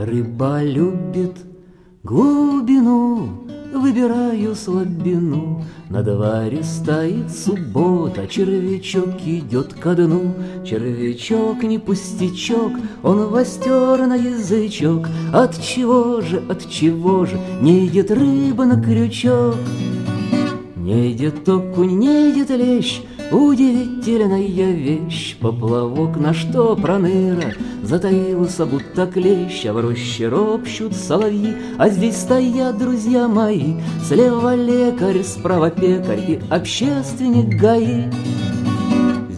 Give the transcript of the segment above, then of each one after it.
Рыба любит глубину, Выбираю слабину, На дворе стоит суббота, Червячок идет ко дну. Червячок не пустячок, Он востер на язычок. От чего же, от чего же Не идет рыба на крючок? Не идет окунь, не идет лещ, Удивительная вещь, поплавок на что проныра Затаился, будто клещ, а в роще ропщут соловьи, А здесь стоят друзья мои, Слева лекарь, справа пекарь и общественник ГАИ.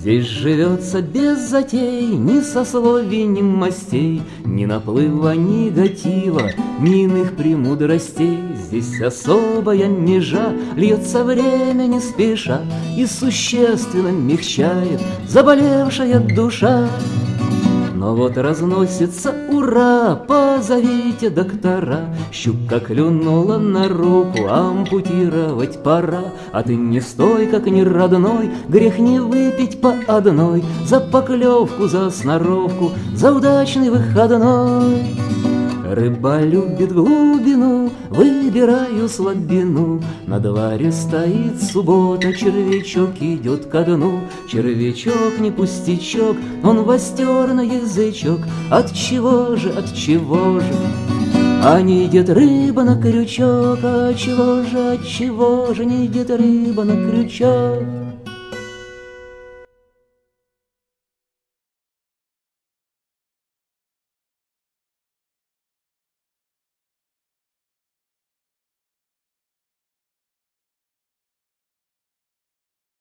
Здесь живется без затей, ни сословий, ни мастей, Ни наплыва негатива, ни иных премудростей. Здесь особая межа льется время не спеша И существенно мягчает заболевшая душа. Но вот разносится ура, позовите доктора. Щука клюнула на руку, ампутировать пора. А ты не стой, как не родной, грех не выпить по одной. За поклевку, за сноровку, за удачный выходной. Рыба любит глубину, выбираю слабину. На дворе стоит суббота, червячок идет ко дну. Червячок не пустячок, он востер на язычок. От чего же, от чего же? А не идет рыба на крючок, а чего же, от чего же не идет рыба на крючок?